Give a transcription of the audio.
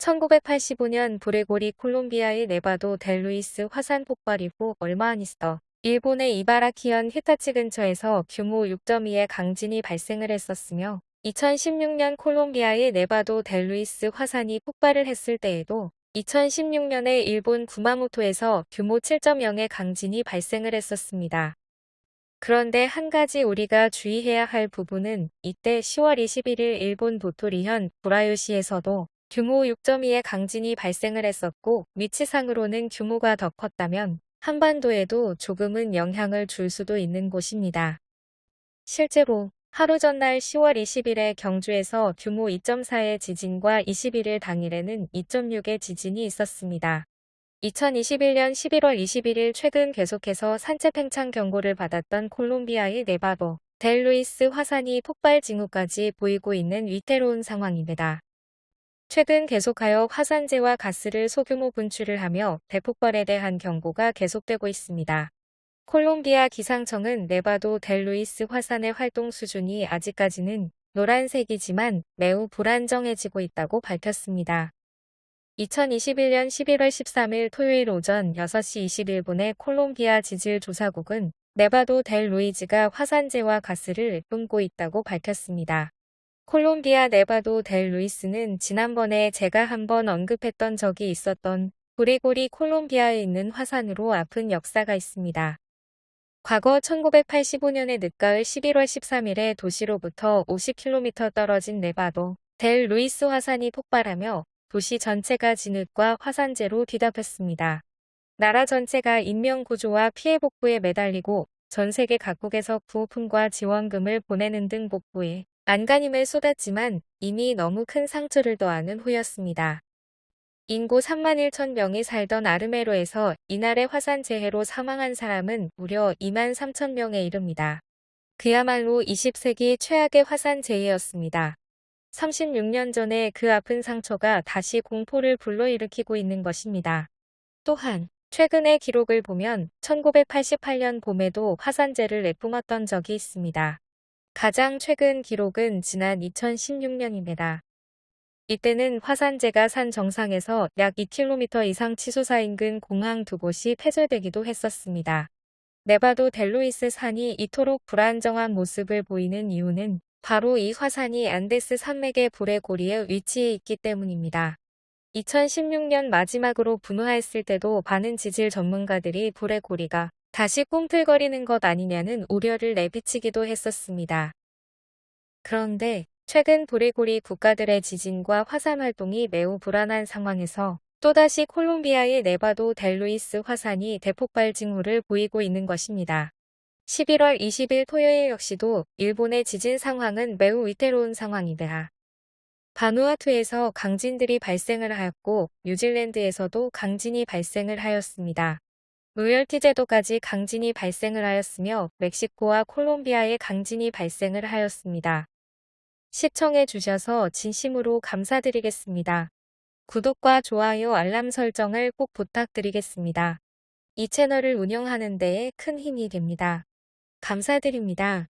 1985년 브레고리 콜롬비아의 네바도 델루이스 화산 폭발 이후 얼마 안 있어 일본의 이바라키현 히타치 근처에서 규모 6.2의 강진이 발생을 했었으며 2016년 콜롬비아의 네바도 델루이스 화산이 폭발을 했을 때에도 2016년에 일본 구마모토에서 규모 7.0의 강진이 발생을 했었습니다. 그런데 한 가지 우리가 주의해야 할 부분은 이때 10월 21일 일본 도토리현 구라요시에서도 규모 6.2의 강진이 발생을 했었고 위치상으로는 규모가 더 컸다면 한반도에도 조금은 영향을 줄 수도 있는 곳입니다. 실제로 하루 전날 10월 20일에 경주에서 규모 2.4의 지진과 21일 당일에는 2.6의 지진이 있었습니다. 2021년 11월 21일 최근 계속해서 산재 팽창 경고를 받았던 콜롬비아의 네바도 델루이스 화산이 폭발 징후까지 보이고 있는 위태로운 상황입니다. 최근 계속하여 화산재와 가스를 소규모 분출을 하며 대폭발에 대한 경고가 계속되고 있습니다. 콜롬비아 기상청은 네바도 델루이스 화산의 활동 수준이 아직까지는 노란색이지만 매우 불안정해지고 있다고 밝혔습니다. 2021년 11월 13일 토요일 오전 6시 21분에 콜롬비아 지질조사국은 네바도 델 루이즈가 화산재와 가스를 뿜고 있다고 밝혔습니다. 콜롬비아 네바도 델 루이스는 지난번에 제가 한번 언급했던 적이 있었던 불의 고리 콜롬비아에 있는 화산으로 아픈 역사가 있습니다. 과거 1985년의 늦가을 11월 13일에 도시로부터 50km 떨어진 네바도 델 루이스 화산이 폭발하며 도시 전체가 진흙과 화산재로 뒤덮였습니다. 나라 전체가 인명구조와 피해 복구에 매달리고 전 세계 각국에서 구호품과 지원금을 보내는 등 복구에 안간힘을 쏟았지만 이미 너무 큰 상처를 더하는 후였습니다. 인구 3만 1천 명이 살던 아르메로에서 이날의 화산 재해로 사망한 사람은 무려 2만 3천 명에 이릅니다. 그야말로 20세기 최악의 화산 재해였습니다. 36년 전에 그 아픈 상처가 다시 공포를 불러일으키고 있는 것입니다. 또한 최근의 기록을 보면 1988년 봄에도 화산재를 내뿜었던 적이 있습니다. 가장 최근 기록은 지난 2016년입니다. 이때는 화산재가 산 정상에서 약 2km 이상 치솟아 인근 공항 두 곳이 폐쇄되기도 했었습니다. 네바도 델루이스 산이 이토록 불안정한 모습을 보이는 이유는 바로 이 화산이 안데스 산맥의 불의 고리에 위치해 있기 때문입니다. 2016년 마지막으로 분화했을 때도 많은 지질 전문가들이 불의 고리가 다시 꿈틀거리는 것 아니냐는 우려를 내비치기도 했었습니다. 그런데 최근 브리고리 국가들의 지진과 화산 활동이 매우 불안한 상황에서 또다시 콜롬비아의 네바도 델루이스 화산이 대폭발 징후를 보이고 있는 것입니다. 11월 20일 토요일 역시도 일본의 지진 상황은 매우 위태로운 상황이다. 바누아투에서 강진들이 발생을 하였고 뉴질랜드에서도 강진이 발생을 하였습니다. 로열티 제도까지 강진이 발생을 하였으며 멕시코와 콜롬비아에 강진이 발생을 하였습니다. 시청해 주셔서 진심으로 감사드리겠습니다. 구독과 좋아요 알람 설정을 꼭 부탁드리겠습니다. 이 채널을 운영하는 데에 큰 힘이 됩니다. 감사드립니다.